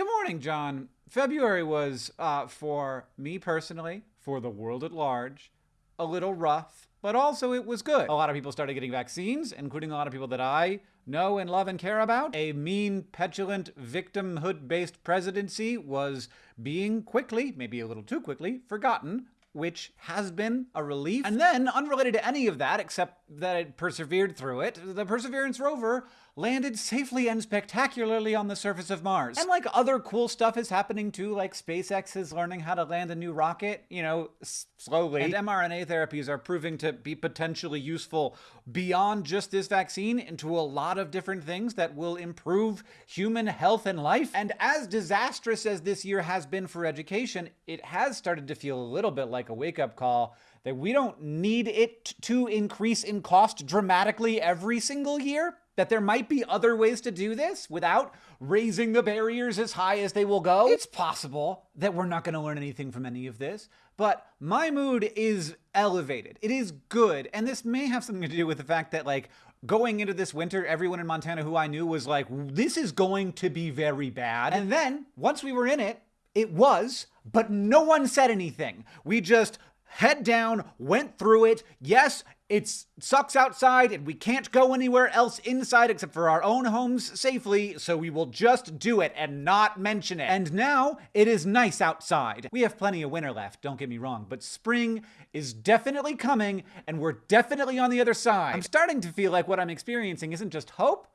Good morning, John. February was, uh, for me personally, for the world at large, a little rough, but also it was good. A lot of people started getting vaccines, including a lot of people that I know and love and care about. A mean, petulant, victimhood based presidency was being quickly, maybe a little too quickly, forgotten which has been a relief. And then, unrelated to any of that, except that it persevered through it, the Perseverance rover landed safely and spectacularly on the surface of Mars. And like other cool stuff is happening too, like SpaceX is learning how to land a new rocket, you know, slowly. And mRNA therapies are proving to be potentially useful beyond just this vaccine into a lot of different things that will improve human health and life. And as disastrous as this year has been for education, it has started to feel a little bit like a wake up call that we don't need it to increase in cost dramatically every single year that there might be other ways to do this without raising the barriers as high as they will go. It's possible that we're not going to learn anything from any of this, but my mood is elevated. It is good. And this may have something to do with the fact that, like, going into this winter, everyone in Montana who I knew was like, this is going to be very bad. And then once we were in it, it was, but no one said anything. We just head down, went through it. Yes, it sucks outside and we can't go anywhere else inside except for our own homes safely, so we will just do it and not mention it. And now it is nice outside. We have plenty of winter left, don't get me wrong, but spring is definitely coming and we're definitely on the other side. I'm starting to feel like what I'm experiencing isn't just hope,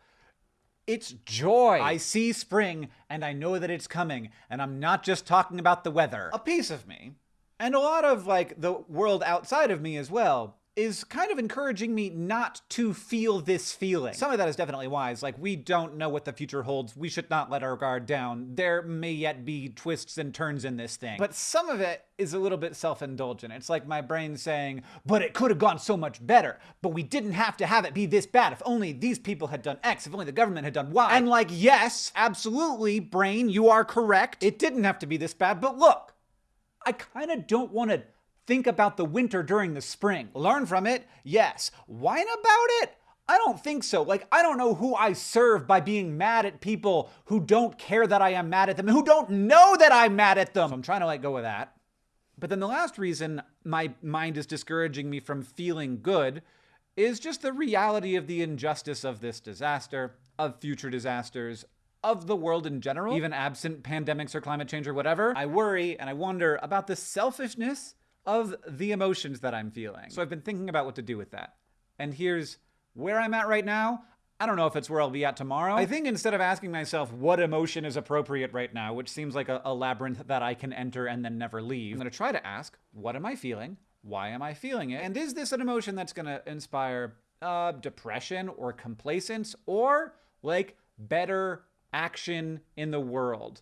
it's joy. I see spring and I know that it's coming, and I'm not just talking about the weather. A piece of me, and a lot of like the world outside of me as well, is kind of encouraging me not to feel this feeling. Some of that is definitely wise. Like, we don't know what the future holds. We should not let our guard down. There may yet be twists and turns in this thing. But some of it is a little bit self indulgent. It's like my brain saying, but it could have gone so much better. But we didn't have to have it be this bad. If only these people had done X, if only the government had done Y. And like, yes, absolutely, brain, you are correct. It didn't have to be this bad. But look, I kind of don't want to think about the winter during the spring. Learn from it? Yes. Whine about it? I don't think so. Like, I don't know who I serve by being mad at people who don't care that I am mad at them who don't know that I'm mad at them. So I'm trying to let go of that. But then the last reason my mind is discouraging me from feeling good is just the reality of the injustice of this disaster, of future disasters, of the world in general, even absent pandemics or climate change or whatever. I worry and I wonder about the selfishness of the emotions that I'm feeling. So I've been thinking about what to do with that. And here's where I'm at right now. I don't know if it's where I'll be at tomorrow. I think instead of asking myself what emotion is appropriate right now, which seems like a, a labyrinth that I can enter and then never leave, I'm gonna try to ask, what am I feeling? Why am I feeling it? And is this an emotion that's gonna inspire uh, depression or complacence or like better action in the world?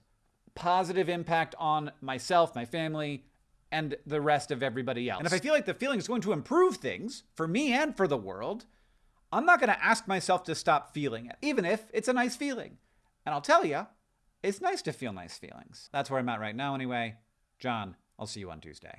Positive impact on myself, my family, and the rest of everybody else. And if I feel like the feeling is going to improve things for me and for the world, I'm not going to ask myself to stop feeling it, even if it's a nice feeling. And I'll tell you, it's nice to feel nice feelings. That's where I'm at right now, anyway. John, I'll see you on Tuesday.